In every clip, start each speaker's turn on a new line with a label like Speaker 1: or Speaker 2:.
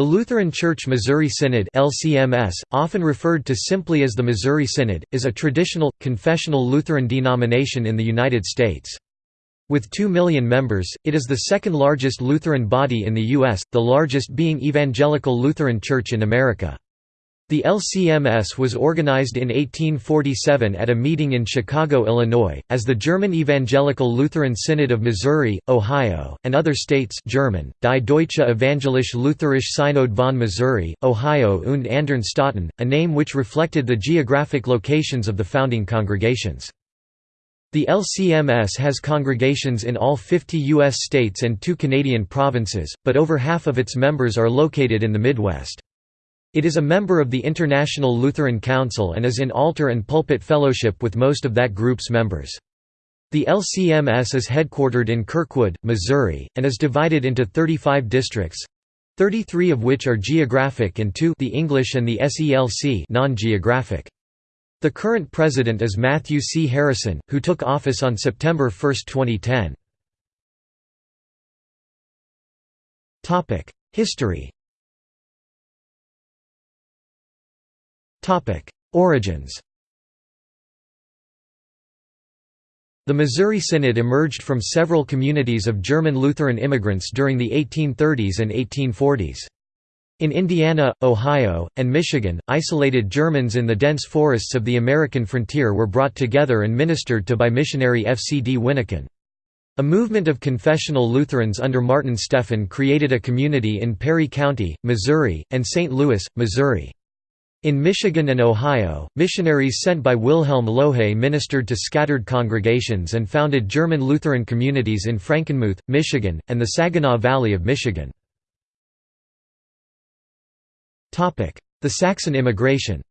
Speaker 1: The Lutheran Church Missouri Synod LCMS, often referred to simply as the Missouri Synod, is a traditional, confessional Lutheran denomination in the United States. With 2 million members, it is the second largest Lutheran body in the U.S., the largest being Evangelical Lutheran Church in America. The LCMS was organized in 1847 at a meeting in Chicago, Illinois, as the German Evangelical Lutheran Synod of Missouri, Ohio, and other states German, Die Deutsche Evangelische Lutherische Synod von Missouri, Ohio und anderen Staaten, a name which reflected the geographic locations of the founding congregations. The LCMS has congregations in all 50 U.S. states and two Canadian provinces, but over half of its members are located in the Midwest. It is a member of the International Lutheran Council and is in altar and pulpit fellowship with most of that group's members. The LCMS is headquartered in Kirkwood, Missouri, and is divided into 35 districts—33 of which are geographic and two the English and the SELC non-geographic. The current president is Matthew C. Harrison, who took office on September 1, 2010. History Origins The Missouri Synod emerged from several communities of German Lutheran immigrants during the 1830s and 1840s. In Indiana, Ohio, and Michigan, isolated Germans in the dense forests of the American frontier were brought together and ministered to by missionary F. C. D. Wyneken. A movement of confessional Lutherans under Martin Stephan created a community in Perry County, Missouri, and St. Louis, Missouri. In Michigan and Ohio, missionaries sent by Wilhelm Lohe ministered to scattered congregations and founded German Lutheran communities in Frankenmuth, Michigan, and the Saginaw Valley of Michigan. The Saxon immigration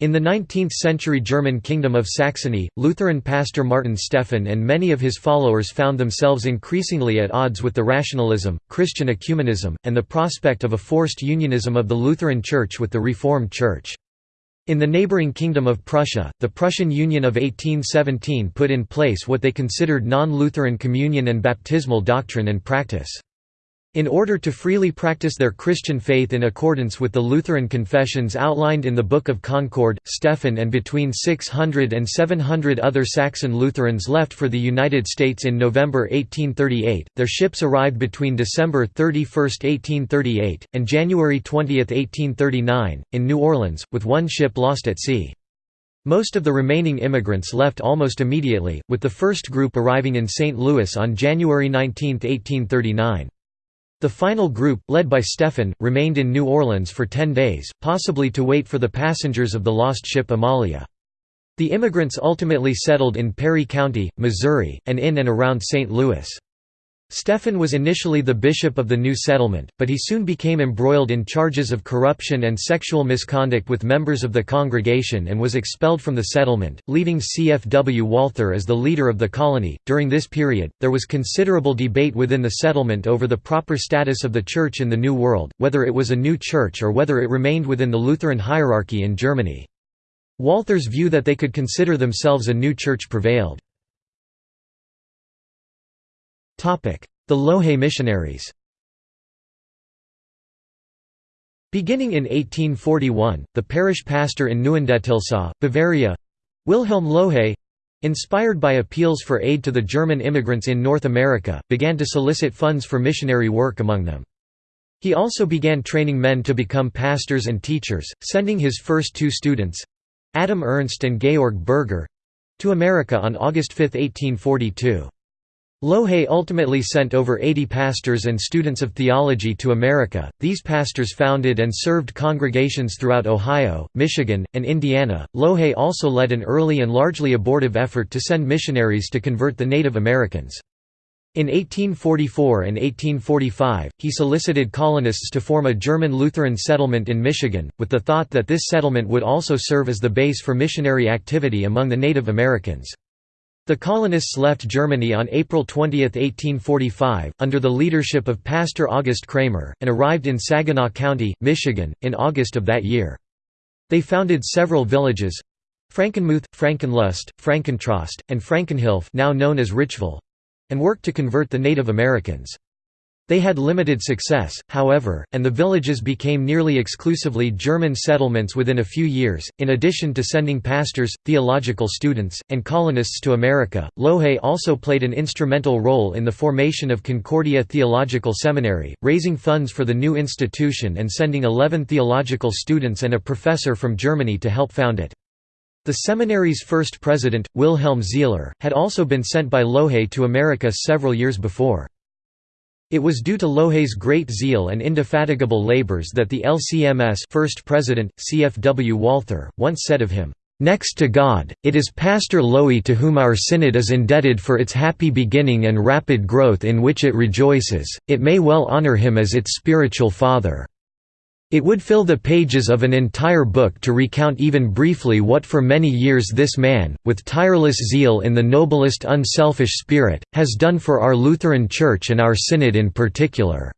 Speaker 1: In the 19th-century German Kingdom of Saxony, Lutheran pastor Martin Stephan and many of his followers found themselves increasingly at odds with the rationalism, Christian ecumenism, and the prospect of a forced unionism of the Lutheran Church with the Reformed Church. In the neighboring Kingdom of Prussia, the Prussian Union of 1817 put in place what they considered non-Lutheran communion and baptismal doctrine and practice. In order to freely practice their Christian faith in accordance with the Lutheran confessions outlined in the Book of Concord, Stephan and between 600 and 700 other Saxon Lutherans left for the United States in November 1838. Their ships arrived between December 31, 1838, and January 20, 1839, in New Orleans, with one ship lost at sea. Most of the remaining immigrants left almost immediately, with the first group arriving in St. Louis on January 19, 1839. The final group, led by Stephan, remained in New Orleans for ten days, possibly to wait for the passengers of the lost ship Amalia. The immigrants ultimately settled in Perry County, Missouri, and in and around St. Louis. Stephan was initially the bishop of the new settlement, but he soon became embroiled in charges of corruption and sexual misconduct with members of the congregation and was expelled from the settlement, leaving C.F.W. Walther as the leader of the colony. During this period, there was considerable debate within the settlement over the proper status of the Church in the New World, whether it was a new church or whether it remained within the Lutheran hierarchy in Germany. Walther's view that they could consider themselves a new church prevailed. The Lohe missionaries Beginning in 1841, the parish pastor in Neuendettelsau, Bavaria Wilhelm Lohe inspired by appeals for aid to the German immigrants in North America, began to solicit funds for missionary work among them. He also began training men to become pastors and teachers, sending his first two students—Adam Ernst and Georg Berger—to America on August 5, 1842. Lohe ultimately sent over 80 pastors and students of theology to America. These pastors founded and served congregations throughout Ohio, Michigan, and Indiana. Lohe also led an early and largely abortive effort to send missionaries to convert the Native Americans. In 1844 and 1845, he solicited colonists to form a German Lutheran settlement in Michigan, with the thought that this settlement would also serve as the base for missionary activity among the Native Americans. The colonists left Germany on April 20, 1845, under the leadership of Pastor August Kramer, and arrived in Saginaw County, Michigan, in August of that year. They founded several villages—Frankenmuth, Frankenlust, Frankentrost, and Frankenhilf now known as Richville—and worked to convert the Native Americans. They had limited success, however, and the villages became nearly exclusively German settlements within a few years. In addition to sending pastors, theological students, and colonists to America, Lohe also played an instrumental role in the formation of Concordia Theological Seminary, raising funds for the new institution and sending 11 theological students and a professor from Germany to help found it. The seminary's first president, Wilhelm Sihler, had also been sent by Lohe to America several years before. It was due to Lohe's great zeal and indefatigable labors that the LCMS first president, CFW Walther, once said of him, "...next to God, it is Pastor Lohe to whom our synod is indebted for its happy beginning and rapid growth in which it rejoices, it may well honor him as its spiritual father." It would fill the pages of an entire book to recount even briefly what for many years this man, with tireless zeal in the noblest unselfish spirit, has done for our Lutheran Church and our Synod in particular.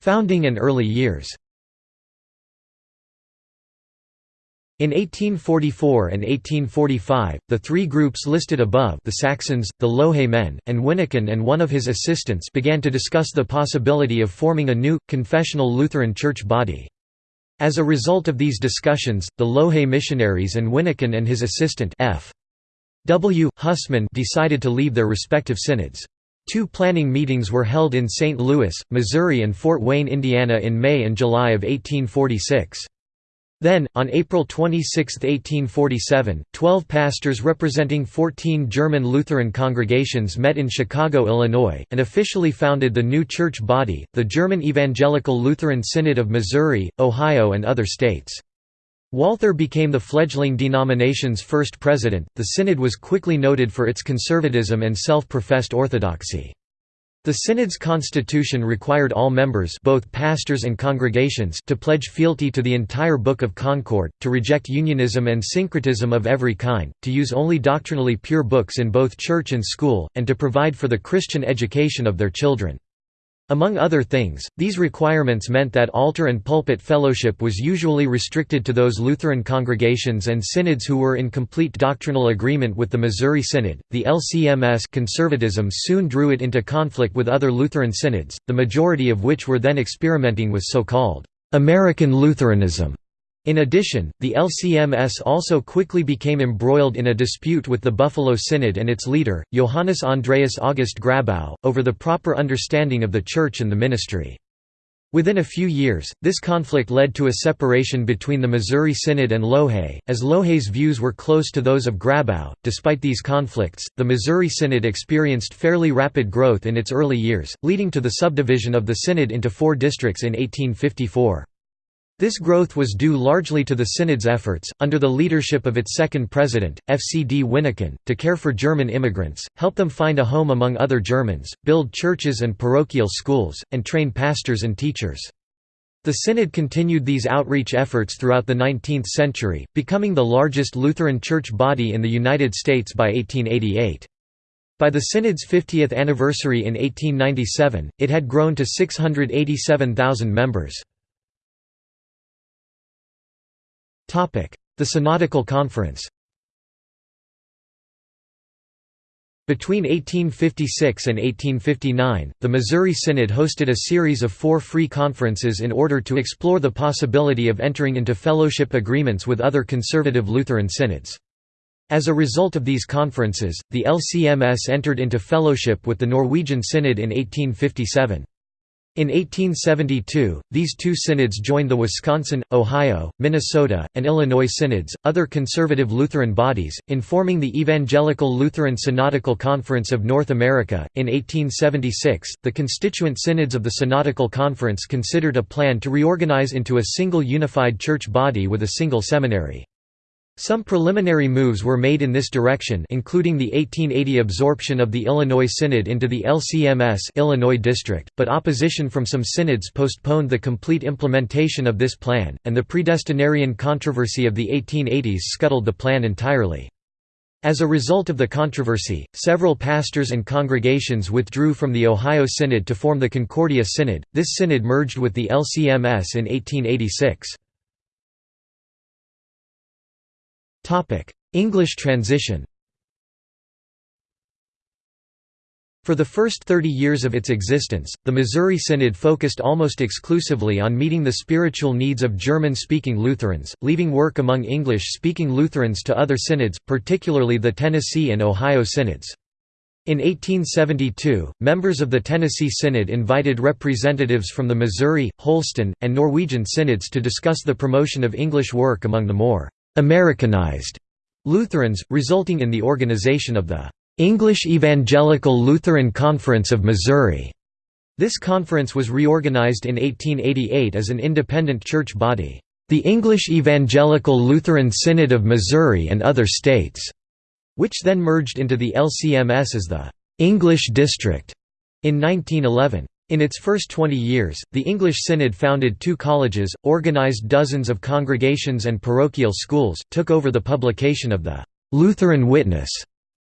Speaker 1: Founding and early years In 1844 and 1845, the three groups listed above the Saxons, the Lohe men, and Wyneken and one of his assistants began to discuss the possibility of forming a new, confessional Lutheran church body. As a result of these discussions, the Lohe missionaries and Wyneken and his assistant F. W. Hussman decided to leave their respective synods. Two planning meetings were held in St. Louis, Missouri and Fort Wayne, Indiana in May and July of 1846. Then, on April 26, 1847, twelve pastors representing 14 German Lutheran congregations met in Chicago, Illinois, and officially founded the new church body, the German Evangelical Lutheran Synod of Missouri, Ohio and other states. Walther became the fledgling denomination's first president. The synod was quickly noted for its conservatism and self-professed orthodoxy. The synod's constitution required all members both pastors and congregations to pledge fealty to the entire Book of Concord, to reject unionism and syncretism of every kind, to use only doctrinally pure books in both church and school, and to provide for the Christian education of their children. Among other things, these requirements meant that altar and pulpit fellowship was usually restricted to those Lutheran congregations and synods who were in complete doctrinal agreement with the Missouri Synod. The LCMS conservatism soon drew it into conflict with other Lutheran synods, the majority of which were then experimenting with so-called American Lutheranism. In addition, the LCMS also quickly became embroiled in a dispute with the Buffalo Synod and its leader, Johannes Andreas August Grabau, over the proper understanding of the Church and the ministry. Within a few years, this conflict led to a separation between the Missouri Synod and Lohe, as Lohe's views were close to those of Grabau. Despite these conflicts, the Missouri Synod experienced fairly rapid growth in its early years, leading to the subdivision of the Synod into four districts in 1854. This growth was due largely to the Synod's efforts, under the leadership of its second president, FCD Wyneken, to care for German immigrants, help them find a home among other Germans, build churches and parochial schools, and train pastors and teachers. The Synod continued these outreach efforts throughout the 19th century, becoming the largest Lutheran church body in the United States by 1888. By the Synod's 50th anniversary in 1897, it had grown to 687,000 members. The Synodical Conference Between 1856 and 1859, the Missouri Synod hosted a series of four free conferences in order to explore the possibility of entering into fellowship agreements with other conservative Lutheran synods. As a result of these conferences, the LCMS entered into fellowship with the Norwegian Synod in 1857. In 1872, these two synods joined the Wisconsin, Ohio, Minnesota, and Illinois synods, other conservative Lutheran bodies, in forming the Evangelical Lutheran Synodical Conference of North America. In 1876, the constituent synods of the Synodical Conference considered a plan to reorganize into a single unified church body with a single seminary. Some preliminary moves were made in this direction including the 1880 absorption of the Illinois Synod into the LCMS Illinois District, but opposition from some synods postponed the complete implementation of this plan, and the predestinarian controversy of the 1880s scuttled the plan entirely. As a result of the controversy, several pastors and congregations withdrew from the Ohio Synod to form the Concordia Synod. This synod merged with the LCMS in 1886. English transition For the first 30 years of its existence, the Missouri Synod focused almost exclusively on meeting the spiritual needs of German-speaking Lutherans, leaving work among English-speaking Lutherans to other synods, particularly the Tennessee and Ohio synods. In 1872, members of the Tennessee Synod invited representatives from the Missouri, Holston, and Norwegian synods to discuss the promotion of English work among the more «Americanized» Lutherans, resulting in the organization of the English Evangelical Lutheran Conference of Missouri. This conference was reorganized in 1888 as an independent church body, the English Evangelical Lutheran Synod of Missouri and other states, which then merged into the LCMS as the English District in 1911. In its first 20 years, the English Synod founded two colleges, organized dozens of congregations and parochial schools, took over the publication of the Lutheran Witness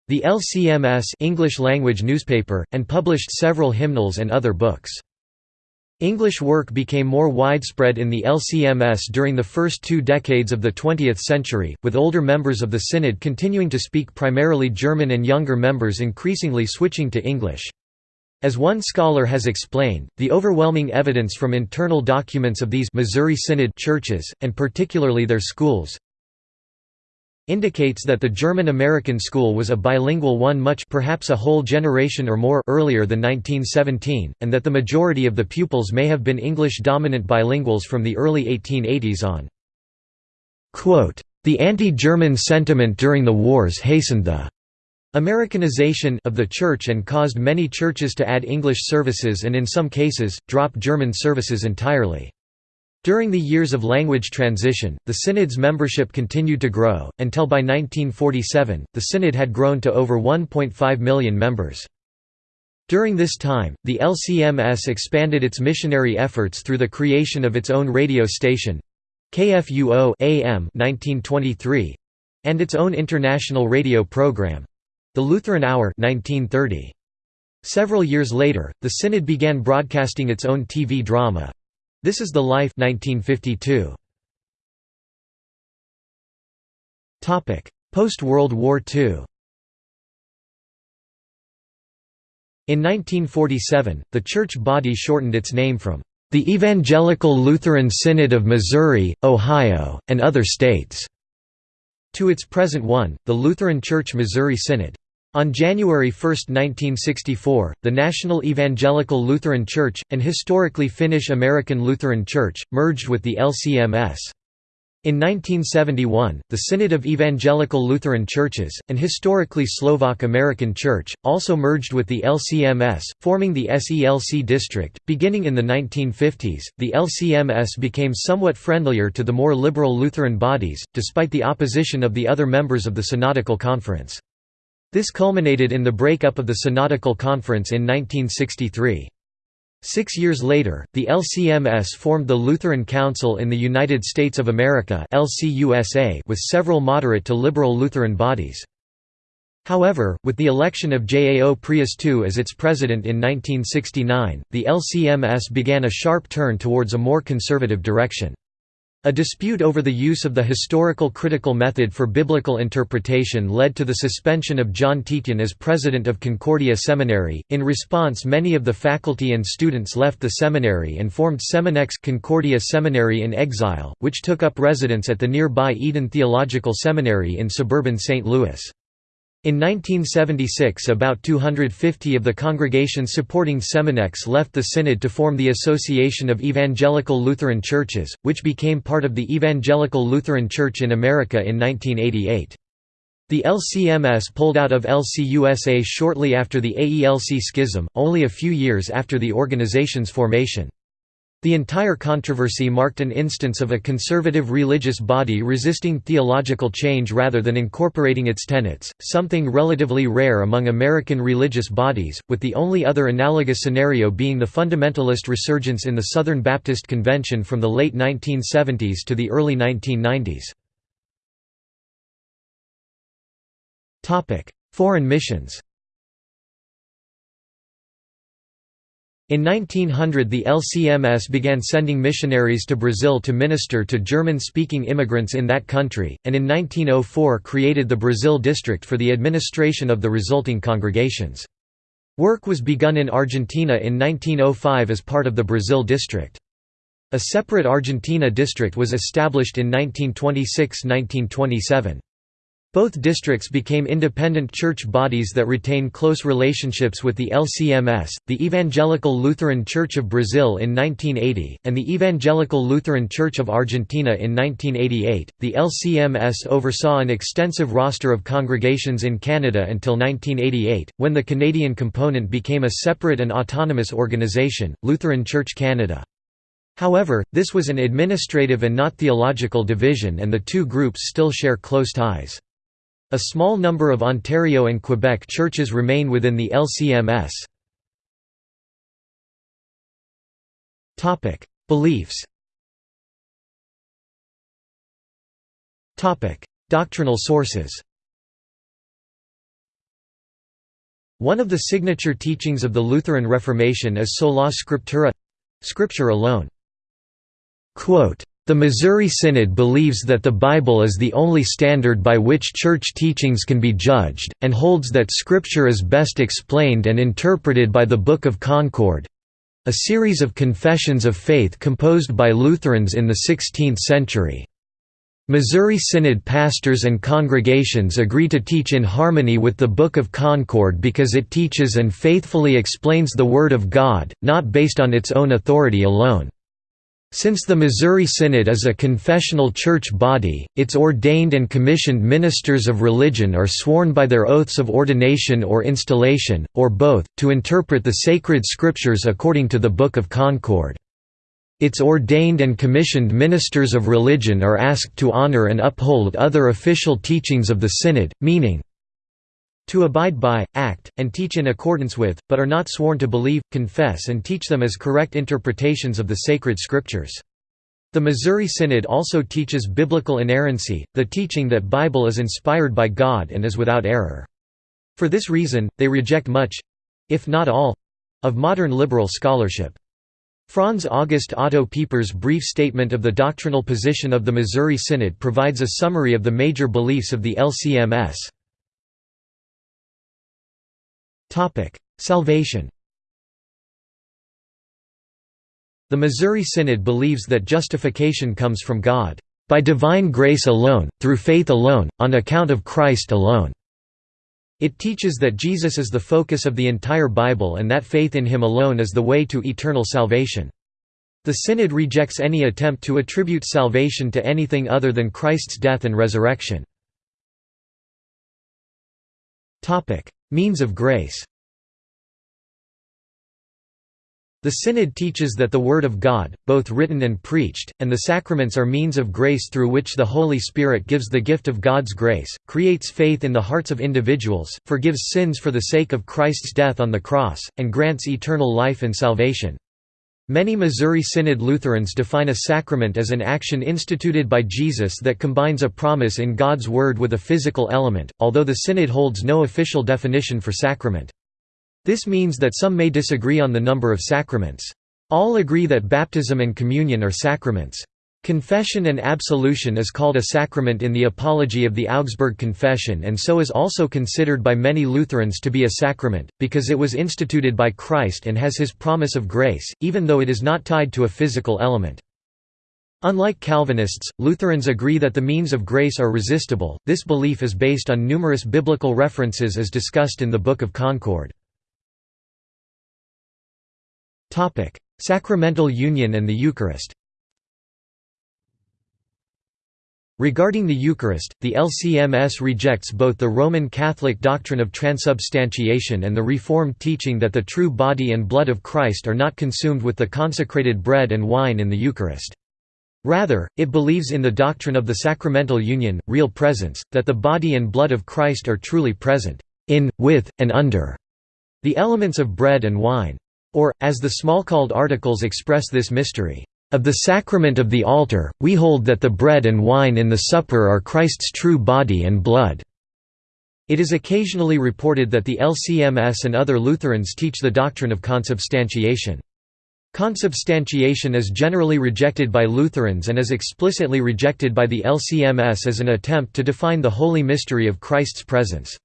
Speaker 1: the LCMS English language newspaper, and published several hymnals and other books. English work became more widespread in the LCMS during the first two decades of the 20th century, with older members of the Synod continuing to speak primarily German and younger members increasingly switching to English. As one scholar has explained, the overwhelming evidence from internal documents of these Missouri Synod churches, and particularly their schools, indicates that the German-American school was a bilingual one much perhaps a whole generation or more earlier than 1917, and that the majority of the pupils may have been English-dominant bilinguals from the early 1880s on. Quote, the anti-German sentiment during the wars hastened the Americanization of the church and caused many churches to add English services and in some cases, drop German services entirely. During the years of language transition, the Synod's membership continued to grow, until by 1947, the Synod had grown to over 1.5 million members. During this time, the LCMS expanded its missionary efforts through the creation of its own radio station KFUO AM 1923 and its own international radio program the Lutheran Hour 1930. Several years later, the Synod began broadcasting its own TV drama, this is the Life 1952. Topic: Post-World War II. In 1947, the church body shortened its name from the Evangelical Lutheran Synod of Missouri, Ohio, and other states to its present one, the Lutheran Church Missouri Synod. On January 1, 1964, the National Evangelical Lutheran Church, an historically Finnish-American Lutheran church, merged with the LCMS. In 1971, the Synod of Evangelical Lutheran Churches, an historically Slovak-American church, also merged with the LCMS, forming the SELC district. Beginning in the 1950s, the LCMS became somewhat friendlier to the more liberal Lutheran bodies, despite the opposition of the other members of the Synodical Conference. This culminated in the breakup of the Synodical Conference in 1963. Six years later, the LCMS formed the Lutheran Council in the United States of America with several moderate to liberal Lutheran bodies. However, with the election of Jao Preus II as its president in 1969, the LCMS began a sharp turn towards a more conservative direction. A dispute over the use of the historical critical method for biblical interpretation led to the suspension of John Tietjen as president of Concordia Seminary. In response, many of the faculty and students left the seminary and formed Seminex Concordia Seminary in exile, which took up residence at the nearby Eden Theological Seminary in suburban St. Louis. In 1976 about 250 of the congregations supporting Seminex left the Synod to form the Association of Evangelical Lutheran Churches, which became part of the Evangelical Lutheran Church in America in 1988. The LCMS pulled out of LCUSA shortly after the AELC schism, only a few years after the organization's formation. The entire controversy marked an instance of a conservative religious body resisting theological change rather than incorporating its tenets, something relatively rare among American religious bodies, with the only other analogous scenario being the fundamentalist resurgence in the Southern Baptist Convention from the late 1970s to the early 1990s. Foreign missions In 1900 the LCMS began sending missionaries to Brazil to minister to German-speaking immigrants in that country, and in 1904 created the Brazil District for the administration of the resulting congregations. Work was begun in Argentina in 1905 as part of the Brazil district. A separate Argentina district was established in 1926–1927. Both districts became independent church bodies that retain close relationships with the LCMS, the Evangelical Lutheran Church of Brazil in 1980, and the Evangelical Lutheran Church of Argentina in 1988. The LCMS oversaw an extensive roster of congregations in Canada until 1988, when the Canadian component became a separate and autonomous organization, Lutheran Church Canada. However, this was an administrative and not theological division and the two groups still share close ties. A small number of Ontario and Quebec churches remain within the LCMS. Beliefs Doctrinal sources One of the signature teachings of the Lutheran Reformation is sola scriptura scripture alone. Quote, the Missouri Synod believes that the Bible is the only standard by which church teachings can be judged, and holds that Scripture is best explained and interpreted by the Book of Concord—a series of confessions of faith composed by Lutherans in the 16th century. Missouri Synod pastors and congregations agree to teach in harmony with the Book of Concord because it teaches and faithfully explains the Word of God, not based on its own authority alone. Since the Missouri Synod is a confessional church body, its ordained and commissioned ministers of religion are sworn by their oaths of ordination or installation, or both, to interpret the sacred scriptures according to the Book of Concord. Its ordained and commissioned ministers of religion are asked to honor and uphold other official teachings of the Synod, meaning, to abide by, act, and teach in accordance with, but are not sworn to believe, confess and teach them as correct interpretations of the sacred scriptures. The Missouri Synod also teaches biblical inerrancy, the teaching that Bible is inspired by God and is without error. For this reason, they reject much—if not all—of modern liberal scholarship. Franz August Otto Pieper's brief statement of the doctrinal position of the Missouri Synod provides a summary of the major beliefs of the LCMS. Salvation The Missouri Synod believes that justification comes from God, "...by divine grace alone, through faith alone, on account of Christ alone." It teaches that Jesus is the focus of the entire Bible and that faith in him alone is the way to eternal salvation. The Synod rejects any attempt to attribute salvation to anything other than Christ's death and resurrection. Means of grace The Synod teaches that the Word of God, both written and preached, and the sacraments are means of grace through which the Holy Spirit gives the gift of God's grace, creates faith in the hearts of individuals, forgives sins for the sake of Christ's death on the cross, and grants eternal life and salvation. Many Missouri Synod Lutherans define a sacrament as an action instituted by Jesus that combines a promise in God's Word with a physical element, although the Synod holds no official definition for sacrament. This means that some may disagree on the number of sacraments. All agree that baptism and communion are sacraments. Confession and absolution is called a sacrament in the Apology of the Augsburg Confession and so is also considered by many Lutherans to be a sacrament, because it was instituted by Christ and has his promise of grace, even though it is not tied to a physical element. Unlike Calvinists, Lutherans agree that the means of grace are resistible. This belief is based on numerous biblical references as discussed in the Book of Concord. Sacramental union and the Eucharist Regarding the Eucharist, the LCMS rejects both the Roman Catholic doctrine of transubstantiation and the Reformed teaching that the true body and blood of Christ are not consumed with the consecrated bread and wine in the Eucharist. Rather, it believes in the doctrine of the sacramental union, real presence, that the body and blood of Christ are truly present, in, with, and under the elements of bread and wine. Or, as the Smalcald articles express this mystery, of the sacrament of the altar, we hold that the bread and wine in the supper are Christ's true body and blood." It is occasionally reported that the LCMS and other Lutherans teach the doctrine of consubstantiation. Consubstantiation is generally rejected by Lutherans and is explicitly rejected by the LCMS as an attempt to define the holy mystery of Christ's presence.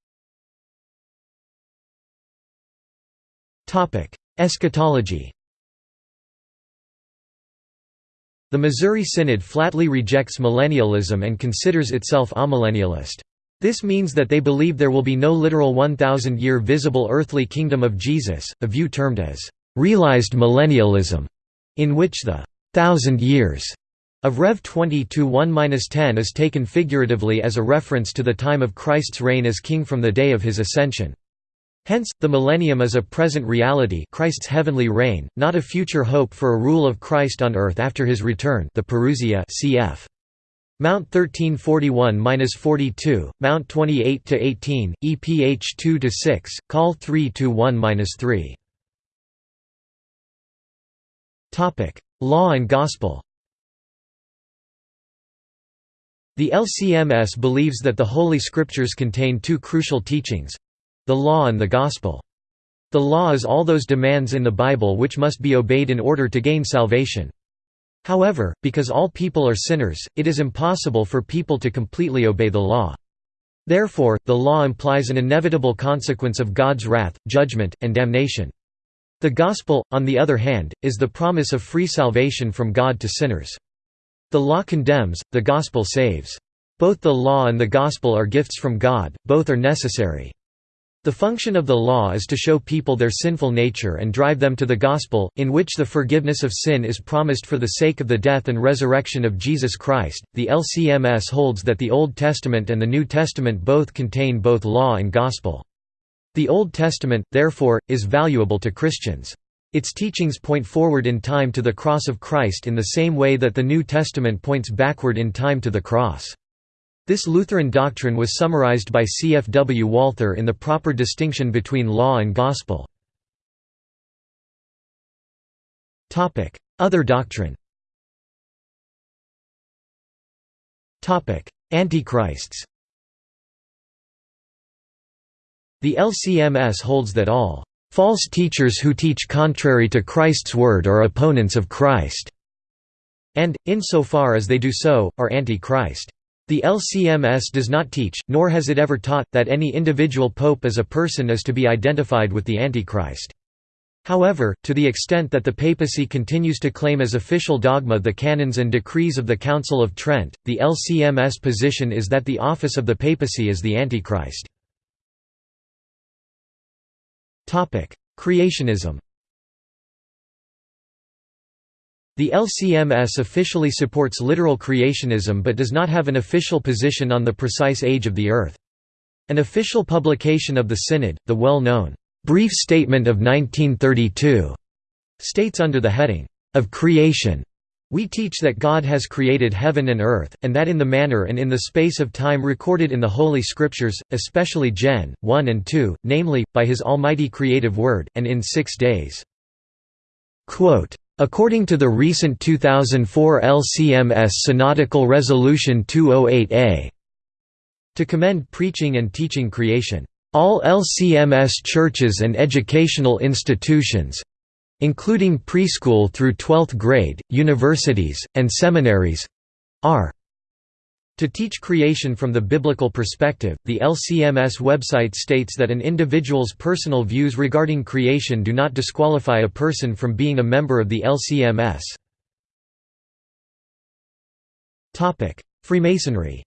Speaker 1: Eschatology The Missouri Synod flatly rejects millennialism and considers itself amillennialist. This means that they believe there will be no literal 1,000-year visible earthly kingdom of Jesus, a view termed as «realized millennialism», in which the thousand years» of Rev 20-1-10 is taken figuratively as a reference to the time of Christ's reign as king from the day of his ascension. Hence, the millennium is a present reality Christ's heavenly reign, not a future hope for a rule of Christ on earth after his return the Parousia cf. Mount 1341–42, Mount 28–18, EPH 2–6, Col 3–1–3. Law and Gospel The LCMS believes that the Holy Scriptures contain two crucial teachings, the Law and the Gospel. The Law is all those demands in the Bible which must be obeyed in order to gain salvation. However, because all people are sinners, it is impossible for people to completely obey the law. Therefore, the law implies an inevitable consequence of God's wrath, judgment, and damnation. The Gospel, on the other hand, is the promise of free salvation from God to sinners. The law condemns, the Gospel saves. Both the law and the Gospel are gifts from God, both are necessary. The function of the law is to show people their sinful nature and drive them to the gospel, in which the forgiveness of sin is promised for the sake of the death and resurrection of Jesus Christ. The LCMS holds that the Old Testament and the New Testament both contain both law and gospel. The Old Testament, therefore, is valuable to Christians. Its teachings point forward in time to the cross of Christ in the same way that the New Testament points backward in time to the cross. This Lutheran doctrine was summarized by C. F. W. Walther in the proper distinction between law and gospel. Other doctrine Antichrists The LCMS holds that all false teachers who teach contrary to Christ's word are opponents of Christ, and, insofar as they do so, are anti-Christ. The LCMS does not teach, nor has it ever taught, that any individual pope as a person is to be identified with the Antichrist. However, to the extent that the papacy continues to claim as official dogma the canons and decrees of the Council of Trent, the LCMS position is that the office of the papacy is the Antichrist. Creationism The LCMS officially supports literal creationism but does not have an official position on the precise age of the Earth. An official publication of the Synod, the well-known, "'Brief Statement of 1932' states under the heading, "'of Creation' We teach that God has created heaven and earth, and that in the manner and in the space of time recorded in the Holy Scriptures, especially Gen. 1 and 2, namely, by his almighty creative word, and in six days." Quote, According to the recent 2004 LCMS Synodical Resolution 208A, to commend preaching and teaching creation, all LCMS churches and educational institutions including preschool through 12th grade, universities, and seminaries are to teach creation from the biblical perspective, the LCMS website states that an individual's personal views regarding creation do not disqualify a person from being a member of the LCMS. Freemasonry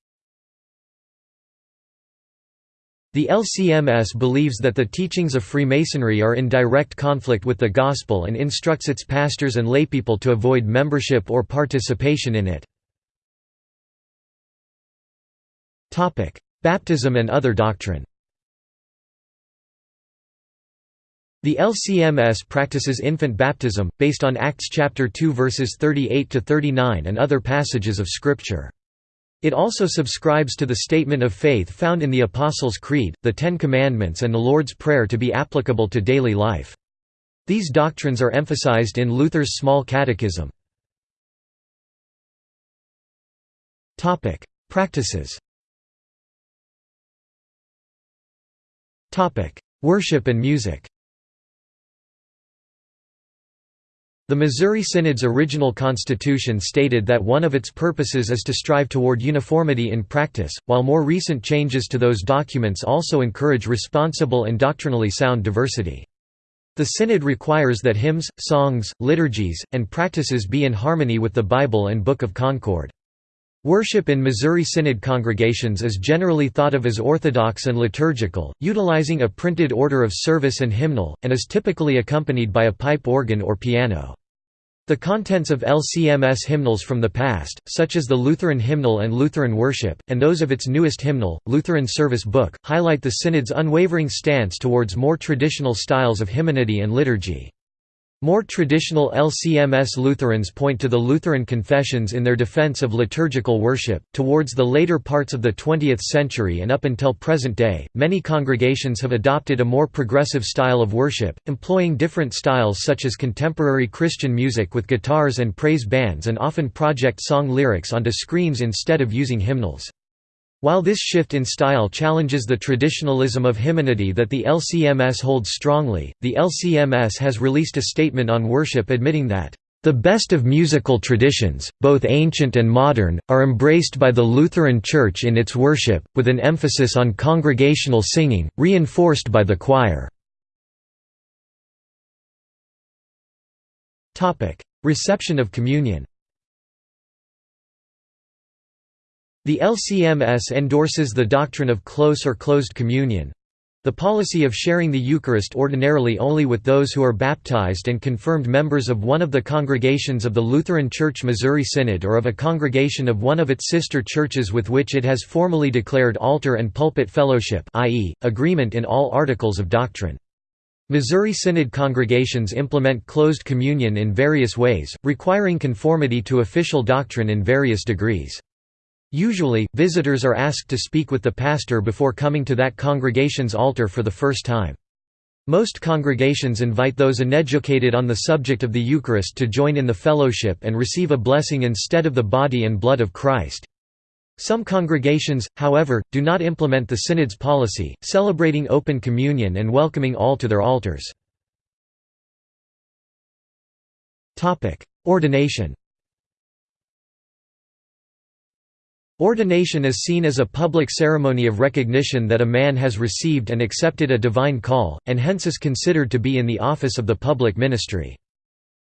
Speaker 1: The LCMS believes that the teachings of Freemasonry are in direct conflict with the Gospel and instructs its pastors and laypeople to avoid membership or participation in it. Baptism and other doctrine The LCMS practices infant baptism, based on Acts chapter 2 verses 38 to 39 and other passages of Scripture. It also subscribes to the statement of faith found in the Apostles' Creed, the Ten Commandments and the Lord's Prayer to be applicable to daily life. These doctrines are emphasized in Luther's Small Catechism. Practices Worship and music The Missouri Synod's original constitution stated that one of its purposes is to strive toward uniformity in practice, while more recent changes to those documents also encourage responsible and doctrinally sound diversity. The Synod requires that hymns, songs, liturgies, and practices be in harmony with the Bible and Book of Concord. Worship in Missouri Synod congregations is generally thought of as orthodox and liturgical, utilizing a printed order of service and hymnal, and is typically accompanied by a pipe organ or piano. The contents of LCMS hymnals from the past, such as the Lutheran Hymnal and Lutheran Worship, and those of its newest hymnal, Lutheran Service Book, highlight the Synod's unwavering stance towards more traditional styles of hymnody and liturgy. More traditional LCMS Lutherans point to the Lutheran confessions in their defense of liturgical worship. Towards the later parts of the 20th century and up until present day, many congregations have adopted a more progressive style of worship, employing different styles such as contemporary Christian music with guitars and praise bands and often project song lyrics onto screens instead of using hymnals. While this shift in style challenges the traditionalism of hymnody that the LCMS holds strongly, the LCMS has released a statement on worship admitting that, "...the best of musical traditions, both ancient and modern, are embraced by the Lutheran Church in its worship, with an emphasis on congregational singing, reinforced by the choir." Reception of communion The LCMS endorses the doctrine of close or closed communion—the policy of sharing the Eucharist ordinarily only with those who are baptized and confirmed members of one of the congregations of the Lutheran Church Missouri Synod or of a congregation of one of its sister churches with which it has formally declared altar and pulpit fellowship i.e., agreement in all articles of doctrine. Missouri Synod congregations implement closed communion in various ways, requiring conformity to official doctrine in various degrees. Usually, visitors are asked to speak with the pastor before coming to that congregation's altar for the first time. Most congregations invite those uneducated on the subject of the Eucharist to join in the fellowship and receive a blessing instead of the body and blood of Christ. Some congregations, however, do not implement the Synod's policy, celebrating open communion and welcoming all to their altars. Ordination Ordination is seen as a public ceremony of recognition that a man has received and accepted a divine call, and hence is considered to be in the office of the public ministry.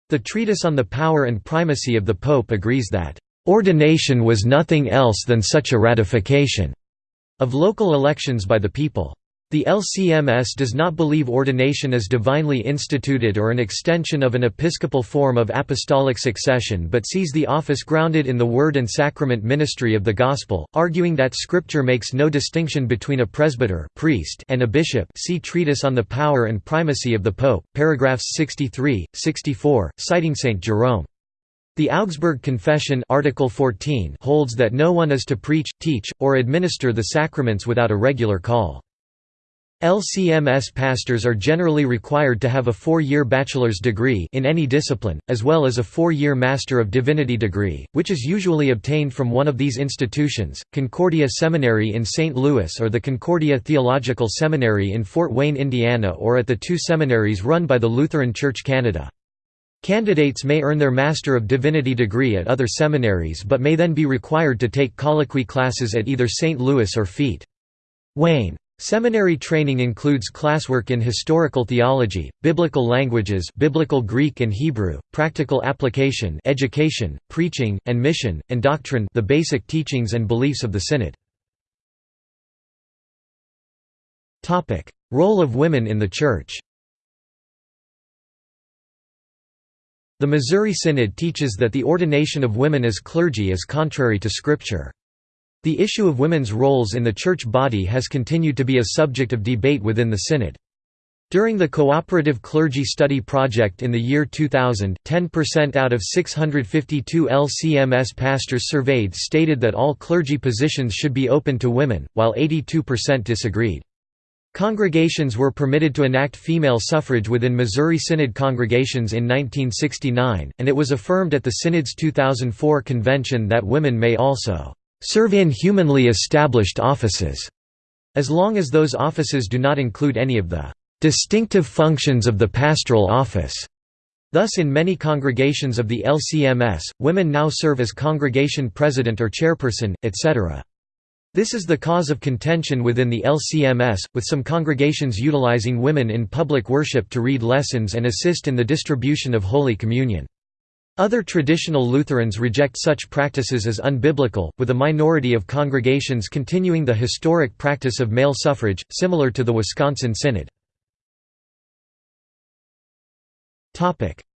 Speaker 1: The treatise on the power and primacy of the Pope agrees that, "...ordination was nothing else than such a ratification," of local elections by the people. The LCMS does not believe ordination is divinely instituted or an extension of an episcopal form of apostolic succession but sees the office grounded in the word and sacrament ministry of the Gospel, arguing that Scripture makes no distinction between a presbyter priest and a bishop see Treatise on the Power and Primacy of the Pope, paragraphs 63, 64, citing St. Jerome. The Augsburg Confession Article 14 holds that no one is to preach, teach, or administer the sacraments without a regular call. LCMS pastors are generally required to have a four-year bachelor's degree in any discipline, as well as a four-year Master of Divinity degree, which is usually obtained from one of these institutions, Concordia Seminary in St. Louis or the Concordia Theological Seminary in Fort Wayne, Indiana or at the two seminaries run by the Lutheran Church Canada. Candidates may earn their Master of Divinity degree at other seminaries but may then be required to take colloquy classes at either St. Louis or Feet. Wayne. Seminary training includes classwork in historical theology, biblical languages biblical Greek and Hebrew, practical application education, preaching, and mission, and doctrine the basic teachings and beliefs of the Synod. Role of women in the Church The Missouri Synod teaches that the ordination of women as clergy is contrary to Scripture. The issue of women's roles in the church body has continued to be a subject of debate within the Synod. During the Cooperative Clergy Study Project in the year 2000, 10% out of 652 LCMS pastors surveyed stated that all clergy positions should be open to women, while 82% disagreed. Congregations were permitted to enact female suffrage within Missouri Synod congregations in 1969, and it was affirmed at the Synod's 2004 convention that women may also serve in humanly established offices, as long as those offices do not include any of the distinctive functions of the pastoral office. Thus in many congregations of the LCMS, women now serve as congregation president or chairperson, etc. This is the cause of contention within the LCMS, with some congregations utilizing women in public worship to read lessons and assist in the distribution of Holy Communion. Other traditional Lutherans reject such practices as unbiblical, with a minority of congregations continuing the historic practice of male suffrage, similar to the Wisconsin Synod.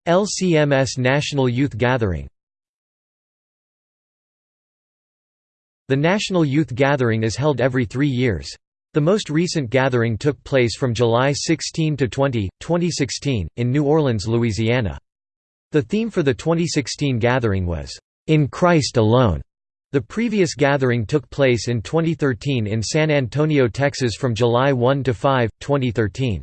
Speaker 1: LCMS National Youth Gathering The National Youth Gathering is held every three years. The most recent gathering took place from July 16 to 20, 2016, in New Orleans, Louisiana. The theme for the 2016 gathering was, "'In Christ Alone'". The previous gathering took place in 2013 in San Antonio, Texas from July 1 to 5, 2013.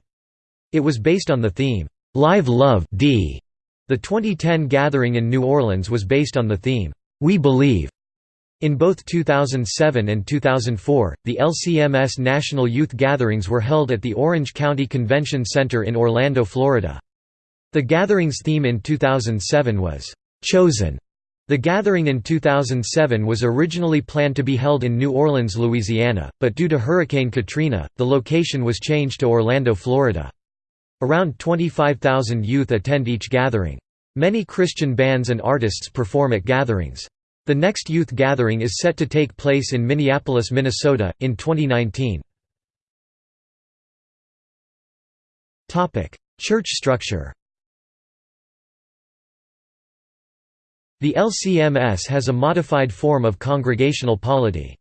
Speaker 1: It was based on the theme, "'Live Love D'". The 2010 gathering in New Orleans was based on the theme, "'We Believe'". In both 2007 and 2004, the LCMS National Youth Gatherings were held at the Orange County Convention Center in Orlando, Florida. The gathering's theme in 2007 was, "'Chosen'". The gathering in 2007 was originally planned to be held in New Orleans, Louisiana, but due to Hurricane Katrina, the location was changed to Orlando, Florida. Around 25,000 youth attend each gathering. Many Christian bands and artists perform at gatherings. The next youth gathering is set to take place in Minneapolis, Minnesota, in 2019. Church structure The LCMS has a modified form of congregational polity.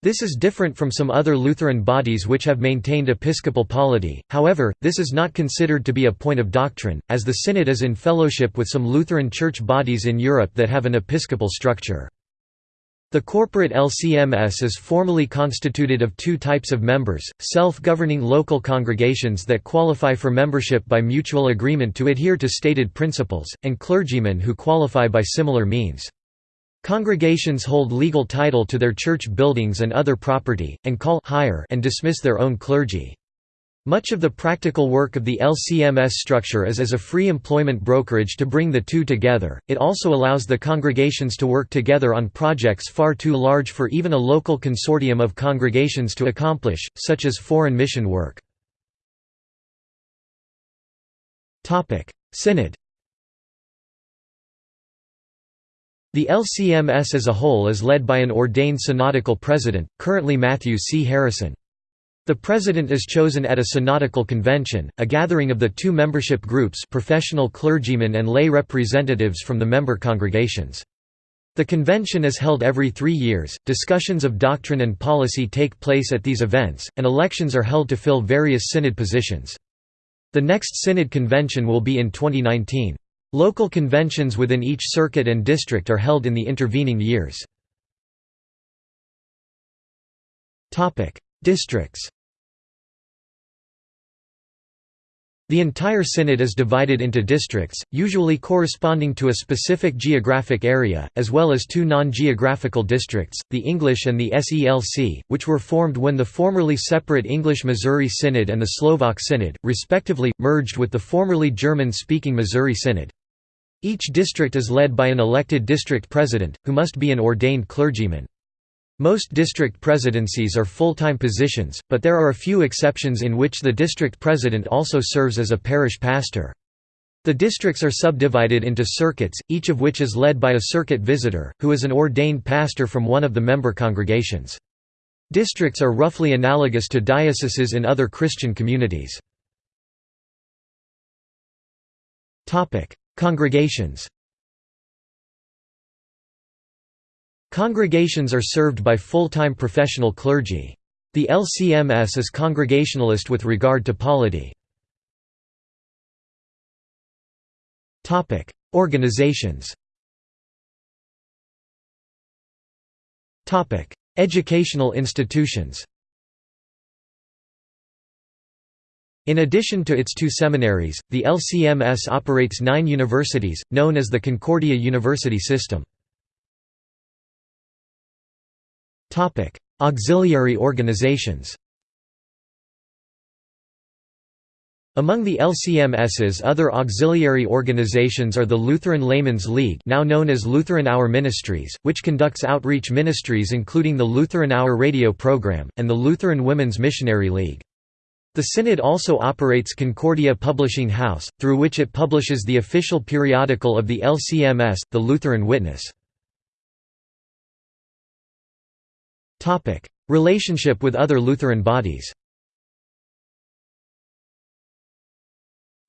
Speaker 1: This is different from some other Lutheran bodies which have maintained episcopal polity, however, this is not considered to be a point of doctrine, as the Synod is in fellowship with some Lutheran church bodies in Europe that have an episcopal structure. The corporate LCMS is formally constituted of two types of members, self-governing local congregations that qualify for membership by mutual agreement to adhere to stated principles, and clergymen who qualify by similar means. Congregations hold legal title to their church buildings and other property, and call hire and dismiss their own clergy. Much of the practical work of the LCMS structure is as a free employment brokerage to bring the two together. It also allows the congregations to work together on projects far too large for even a local consortium of congregations to accomplish, such as foreign mission work. Topic: Synod The LCMS as a whole is led by an ordained synodical president, currently Matthew C. Harrison. The president is chosen at a synodical convention, a gathering of the two membership groups professional clergymen and lay representatives from the member congregations. The convention is held every three years, discussions of doctrine and policy take place at these events, and elections are held to fill various synod positions. The next synod convention will be in 2019. Local conventions within each circuit and district are held in the intervening years. Districts The entire synod is divided into districts, usually corresponding to a specific geographic area, as well as two non-geographical districts, the English and the SELC, which were formed when the formerly separate English-Missouri Synod and the Slovak Synod, respectively, merged with the formerly German-speaking Missouri Synod. Each district is led by an elected district president, who must be an ordained clergyman. Most district presidencies are full-time positions, but there are a few exceptions in which the district president also serves as a parish pastor. The districts are subdivided into circuits, each of which is led by a circuit visitor, who is an ordained pastor from one of the member congregations. Districts are roughly analogous to dioceses in other Christian communities. Congregations Congregations are served by full-time professional clergy. The LCMS is congregationalist with regard to polity. Organizations Educational institutions In addition to its two seminaries, the LCMS operates nine universities, known as the Concordia University System. Auxiliary organizations Among the LCMS's other auxiliary organizations are the Lutheran Laymen's League now known as Lutheran Hour Ministries, which conducts outreach ministries including the Lutheran Hour radio program, and the Lutheran Women's Missionary League. The Synod also operates Concordia Publishing House, through which it publishes the official periodical of the LCMS, the Lutheran Witness. Relationship with other Lutheran bodies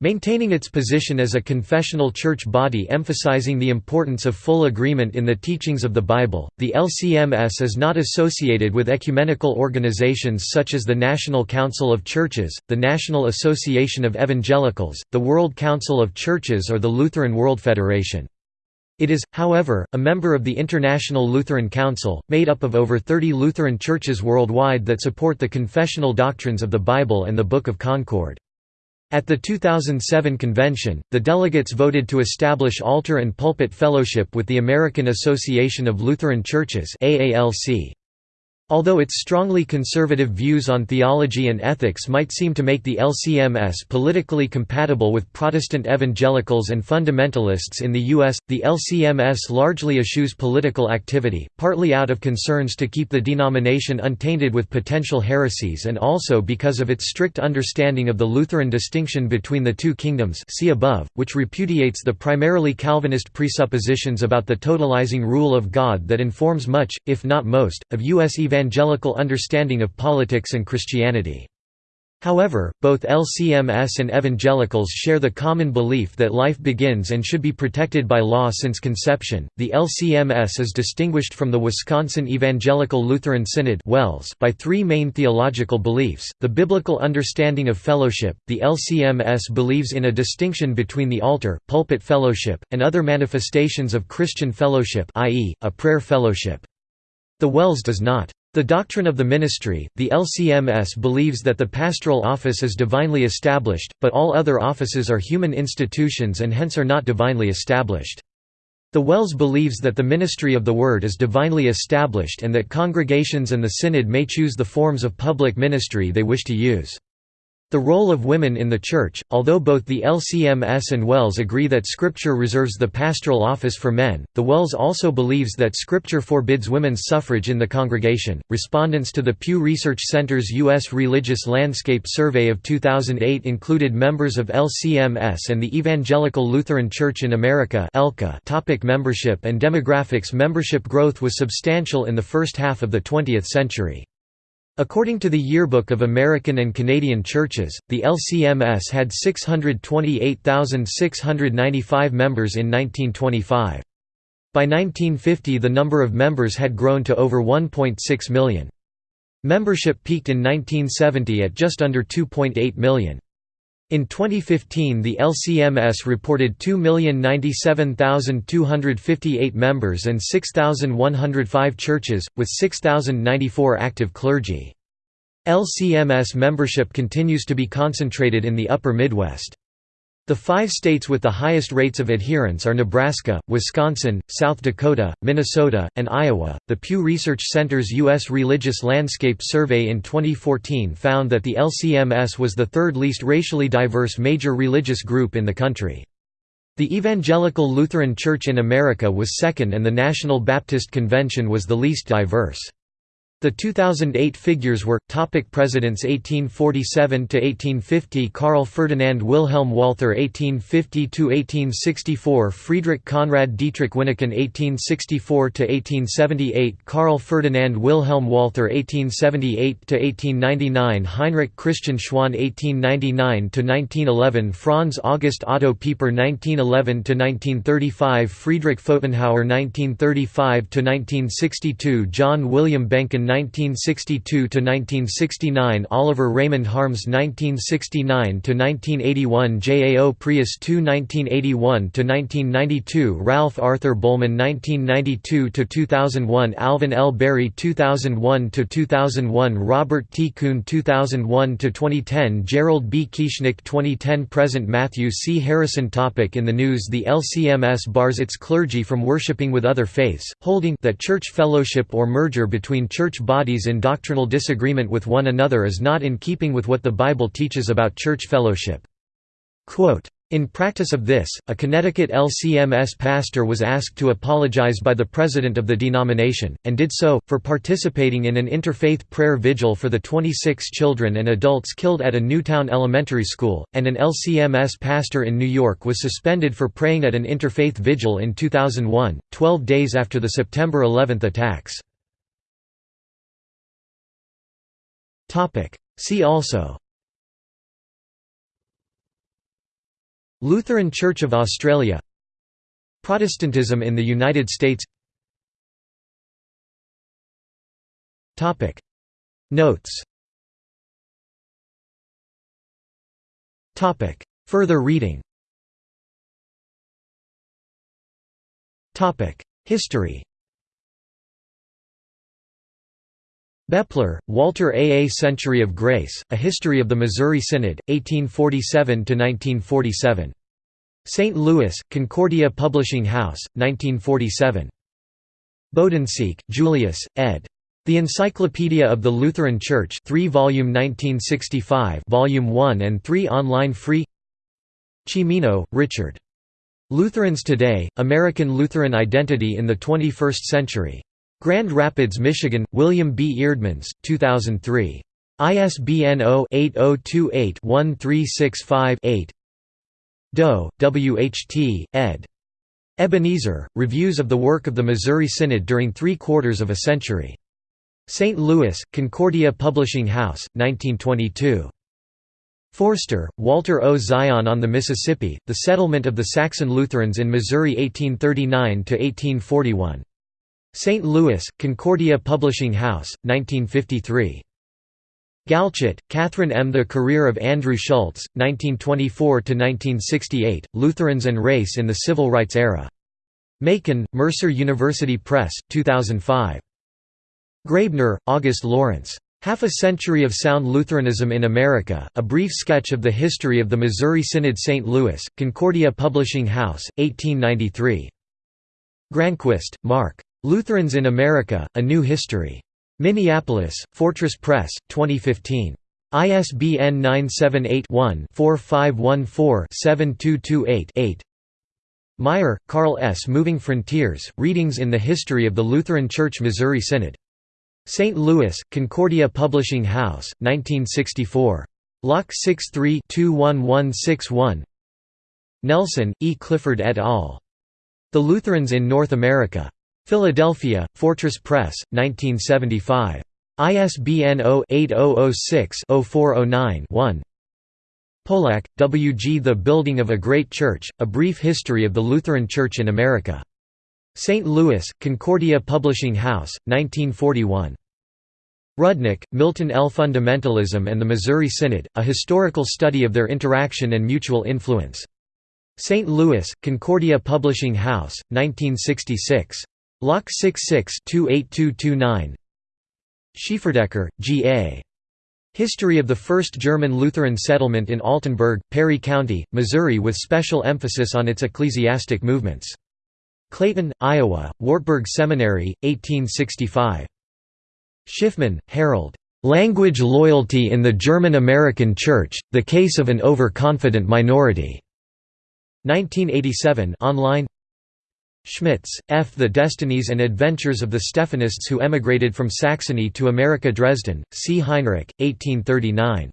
Speaker 1: Maintaining its position as a confessional church body emphasizing the importance of full agreement in the teachings of the Bible, the LCMS is not associated with ecumenical organizations such as the National Council of Churches, the National Association of Evangelicals, the World Council of Churches or the Lutheran World Federation. It is, however, a member of the International Lutheran Council, made up of over 30 Lutheran churches worldwide that support the confessional doctrines of the Bible and the Book of Concord. At the 2007 convention, the delegates voted to establish altar and pulpit fellowship with the American Association of Lutheran Churches AALC. Although its strongly conservative views on theology and ethics might seem to make the LCMS politically compatible with Protestant evangelicals and fundamentalists in the U.S., the LCMS largely eschews political activity, partly out of concerns to keep the denomination untainted with potential heresies and also because of its strict understanding of the Lutheran distinction between the two kingdoms see above, which repudiates the primarily Calvinist presuppositions about the totalizing rule of God that informs much, if not most, of U.S. evangelical evangelical understanding of politics and Christianity. However, both LCMS and evangelicals share the common belief that life begins and should be protected by law since conception. The LCMS is distinguished from the Wisconsin Evangelical Lutheran Synod by three main theological beliefs: the biblical understanding of fellowship. The LCMS believes in a distinction between the altar, pulpit fellowship, and other manifestations of Christian fellowship, i.e., a prayer fellowship. The WELS does not. The doctrine of the ministry, the LCMS believes that the pastoral office is divinely established, but all other offices are human institutions and hence are not divinely established. The WELS believes that the ministry of the Word is divinely established and that congregations and the Synod may choose the forms of public ministry they wish to use. The role of women in the Church, although both the LCMS and WELS agree that Scripture reserves the pastoral office for men, the WELS also believes that Scripture forbids women's suffrage in the congregation. Respondents to the Pew Research Center's U.S. Religious Landscape Survey of 2008 included members of LCMS and the Evangelical Lutheran Church in America. Topic membership and demographics Membership growth was substantial in the first half of the 20th century. According to the Yearbook of American and Canadian Churches, the LCMS had 628,695 members in 1925. By 1950 the number of members had grown to over 1.6 million. Membership peaked in 1970 at just under 2.8 million. In 2015 the LCMS reported 2,097,258 members and 6,105 churches, with 6,094 active clergy. LCMS membership continues to be concentrated in the Upper Midwest. The five states with the highest rates of adherence are Nebraska, Wisconsin, South Dakota, Minnesota, and Iowa. The Pew Research Center's U.S. Religious Landscape Survey in 2014 found that the LCMS was the third least racially diverse major religious group in the country. The Evangelical Lutheran Church in America was second and the National Baptist Convention was the least diverse. The 2008 figures were topic Presidents 1847 to 1850 Karl Ferdinand Wilhelm Walther 1850 to 1864 Friedrich Conrad Dietrich Wyneken 1864 to 1878 Karl Ferdinand Wilhelm Walther 1878 to 1899 Heinrich Christian Schwan 1899 to 1911 Franz August Otto Pieper 1911 to 1935 Friedrich Pfotenhauer 1935 to 1962 John William Behnken 1962–1969 Oliver Raymond Harms 1969–1981 Jao Preus II 1981–1992 Ralph Arthur Bohlmann 1992–2001 Alvin L. Barry 2001–2001 Robert T. Kuhn 2001–2010 Gerald B. Kieschnick 2010–present Matthew C. Harrison Topic In the news The LCMS bars its clergy from worshipping with other faiths, holding that church fellowship or merger between church bodies in doctrinal disagreement with one another is not in keeping with what the Bible teaches about church fellowship. In practice of this, a Connecticut LCMS pastor was asked to apologize by the president of the denomination, and did so, for participating in an interfaith prayer vigil for the 26 children and adults killed at a Newtown elementary school, and an LCMS pastor in New York was suspended for praying at an interfaith vigil in 2001, 12 days after the September 11 attacks. See also. Lutheran Church of Australia. Protestantism in the United States. Notes. Further reading. History Baepler, Walter A. A Century of Grace, A History of the Missouri Synod, 1847–1947. St. Louis, Concordia Publishing House, 1947. Bodensiek, Julius, ed. The Encyclopedia of the Lutheran Church 3 volume 1965 volume 1 and 3 online free Cimino, Richard. Lutherans Today, American Lutheran Identity in the 21st Century. Grand Rapids, Michigan, William B. Eerdmans, 2003. ISBN 0-8028-1365-8 Dau, W. H. T., ed. Ebenezer, Reviews of the Work of the Missouri Synod during Three Quarters of a Century. St. Louis, Concordia Publishing House, 1922. Forster, Walter O. Zion on the Mississippi, The Settlement of the Saxon Lutherans in Missouri 1839–1841. St. Louis, Concordia Publishing House, 1953. Galchutt, Catherine M. The Career of Andrew Schulze, 1924–1968, Lutherans and Race in the Civil Rights Era. Macon, Mercer University Press, 2005. Graebner, August Lawrence. Half a Century of Sound Lutheranism in America, A Brief Sketch of the History of the Missouri Synod St. Louis, Concordia Publishing House, 1893. Granquist, Mark. Lutherans in America, A New History. Minneapolis, Fortress Press, 2015. ISBN 978-1-4514-7228-8 Meyer, Carl S. Moving Frontiers, Readings in the History of the Lutheran Church Missouri Synod. St. Louis, Concordia Publishing House, 1964. Lock 63-21161 Nelson, E. Clifford et al. The Lutherans in North America. Philadelphia, Fortress Press, 1975. ISBN 0-8006-0409-1 Polack, W. G. The Building of a Great Church, A Brief History of the Lutheran Church in America. St. Louis, Concordia Publishing House, 1941. Rudnick, Milton L. Fundamentalism and the Missouri Synod, A Historical Study of Their Interaction and Mutual Influence. St. Louis, Concordia Publishing House, 1966. Lock 66-28229 Schieferdecker, G. A. History of the First German Lutheran Settlement in Altenburg, Perry County, Missouri with special emphasis on its ecclesiastic movements. Clayton, Iowa, Wartburg Seminary, 1865. Schiffman, Harold. "'Language Loyalty in the German-American Church, The Case of an Overconfident Minority' 1987 online Schmitz, F. The Destinies and Adventures of the Stephanists Who Emigrated from Saxony to America Dresden, C. Heinrich, 1839.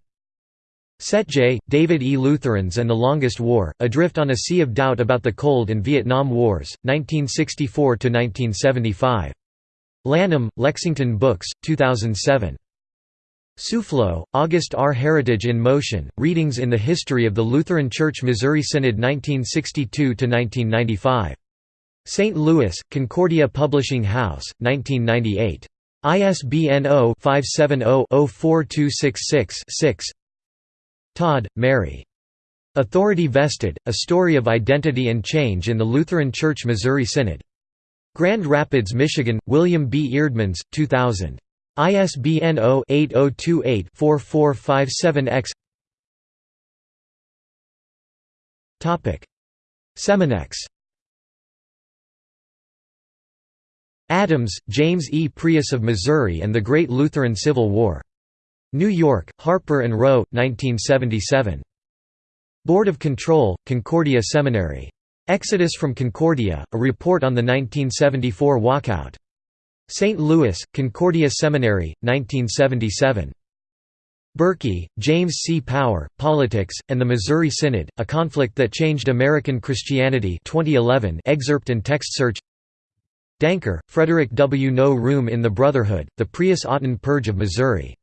Speaker 1: J. David E. Lutherans and the Longest War, Adrift on a Sea of Doubt About the Cold and Vietnam Wars, 1964–1975. Lanham, Lexington Books, 2007. Suelflow, August R. Heritage in Motion, Readings in the History of the Lutheran Church Missouri Synod 1962–1995. St. Louis, Concordia Publishing House, 1998. ISBN 0-570-04266-6 Todd, Mary. Authority Vested, A Story of Identity and Change in the Lutheran Church Missouri Synod. Grand Rapids, Michigan, William B. Eerdmans, 2000. ISBN 0-8028-4457-X Seminex Adams, James E. Preus of Missouri and the Great Lutheran Civil War. New York, Harper & Row, 1977. Board of Control, Concordia Seminary. Exodus from Concordia, a report on the 1974 walkout. St. Louis, Concordia Seminary, 1977. Burkee, James C. Power, Politics, and the Missouri Synod, A Conflict That Changed American Christianity 2011 excerpt and text search Danker, Frederick W. No Room in the Brotherhood, The Preus-Otten Purge of Missouri.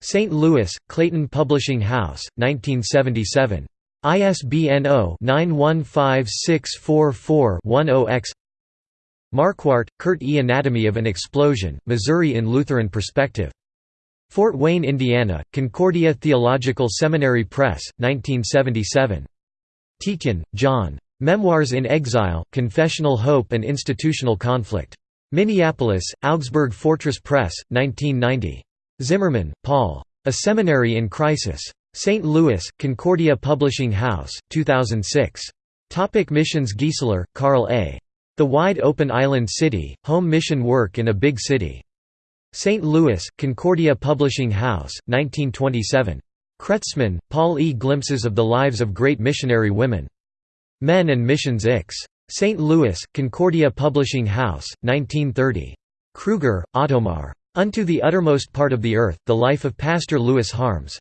Speaker 1: St. Louis, Clayton Publishing House, 1977. ISBN 0-915644-10-X Marquart, Kurt E. Anatomy of an Explosion, Missouri in Lutheran Perspective. Fort Wayne, Indiana, Concordia Theological Seminary Press, 1977. Tietjen, John. Memoirs in Exile, Confessional Hope and Institutional Conflict. Minneapolis, Augsburg Fortress Press, 1990. Zimmerman, Paul. A Seminary in Crisis. St. Louis, Concordia Publishing House, 2006. Topic missions Giesler, Carl A. The Wide Open Island City, Home Mission Work in a Big City. St. Louis, Concordia Publishing House, 1927. Kretzmann, Paul E. Glimpses of the Lives of Great Missionary Women. Men and Missions Ix. St. Louis, Concordia Publishing House, 1930. Kruger, Ottomar. Unto the Uttermost Part of the Earth, The Life of Pastor Louis Harms.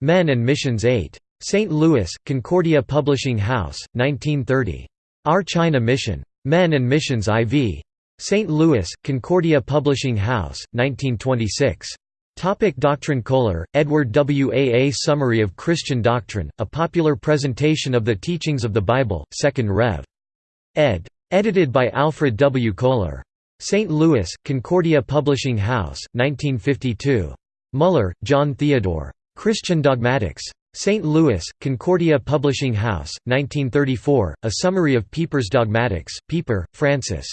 Speaker 1: Men and Missions 8. St. Louis, Concordia Publishing House, 1930. Our China Mission. Men and Missions IV. St. Louis, Concordia Publishing House, 1926. Topic Doctrine Koehler, Edward W. A. A Summary of Christian Doctrine, a popular presentation of the teachings of the Bible, 2nd Rev. ed. Edited by Alfred W. Koehler. St. Louis, Concordia Publishing House, 1952. Mueller, John Theodore. Christian Dogmatics. St. Louis, Concordia Publishing House, 1934, A Summary of Pieper's Dogmatics, Pieper, Francis.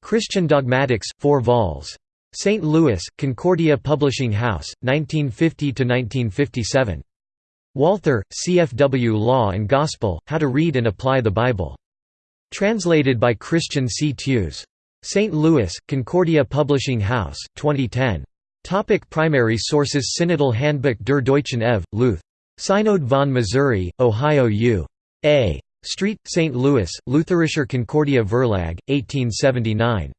Speaker 1: Christian Dogmatics, 4 vols. St. Louis, Concordia Publishing House, 1950–1957. Walther, CFW Law and Gospel, How to Read and Apply the Bible. Translated by Christian C. Tiews. St. Louis, Concordia Publishing House, 2010. Topic primary sources Synodal Handbuch der Deutschen Ev. Luth. Synod von Missouri, Ohio U. A. Street, St. Louis, Lutherischer Concordia Verlag, 1879.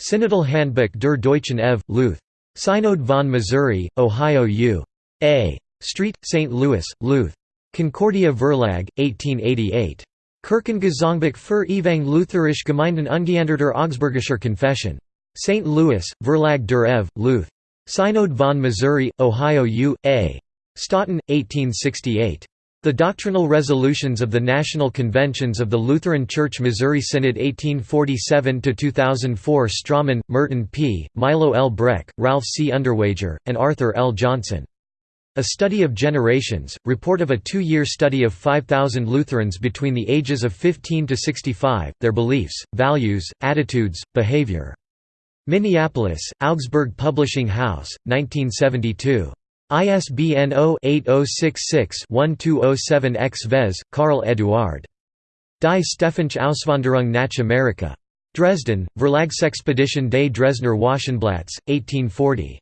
Speaker 1: Synodal Handbuch der Deutschen Ev. Luth. Synod von Missouri, Ohio U. A. Street, St. Louis, Luth. Concordia Verlag, 1888. Kirchengesangbuch für Evang Lutherisch Gemeinden ungeänderter Augsburgischer Confession. St. Louis, Verlag der Ev. Luth. Synod von Missouri, Ohio U. A. Stoughton, 1868. The Doctrinal Resolutions of the National Conventions of the Lutheran Church Missouri Synod 1847–2004 Strommen, Merton P., Milo L. Breck, Ralph C. Underwager, and Arthur L. Johnson. A Study of Generations, report of a two-year study of 5,000 Lutherans between the ages of 15 to 65, their beliefs, values, attitudes, behavior. Minneapolis, Augsburg Publishing House, 1972. ISBN 0-8066-1207-X Vehse, Karl Eduard. Die Stephansche Auswanderung nach Amerika. Dresden, Verlagsexpedition des Dresdner Wochenblatts, 1840.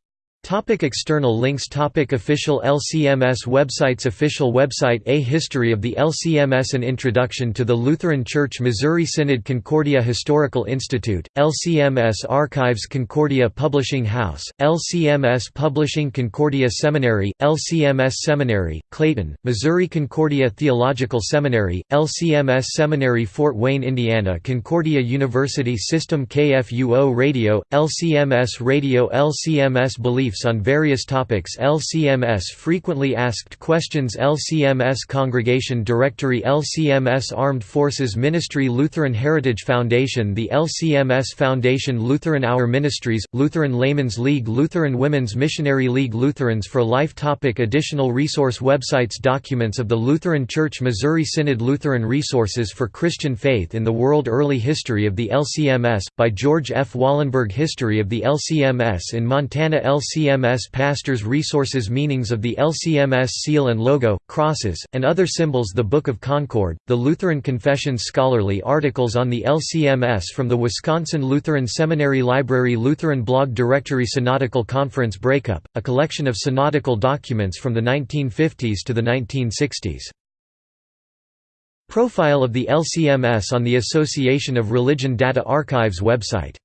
Speaker 1: Topic external links Topic Official LCMS websites Official website A History of the LCMS An Introduction to the Lutheran Church Missouri Synod Concordia Historical Institute, LCMS Archives Concordia Publishing House, LCMS Publishing Concordia Seminary, LCMS Seminary, Clayton, Missouri Concordia Theological Seminary, LCMS Seminary Fort Wayne, Indiana Concordia University System KFUO Radio, LCMS Radio LCMS Beliefs on various topics. LCMS Frequently Asked Questions. LCMS Congregation Directory. LCMS Armed Forces Ministry. Lutheran Heritage Foundation. The LCMS Foundation Lutheran Hour Ministries, Lutheran Laymen's League Lutheran Women's Missionary League Lutherans for Life topic. Additional resource websites. Documents of the Lutheran Church Missouri Synod Lutheran Resources for Christian Faith in the World Early History of the LCMS, by George F. Wollenburg History of the LCMS in Montana. LCMS LCMS Pastors Resources Meanings of the LCMS Seal and Logo, Crosses, and Other Symbols The Book of Concord, The Lutheran Confessions Scholarly articles on the LCMS from the Wisconsin Lutheran Seminary Library Lutheran Blog Directory Synodical Conference Breakup, a collection of synodical documents from the 1950s to the 1960s. Profile of the LCMS on the Association of Religion Data Archives website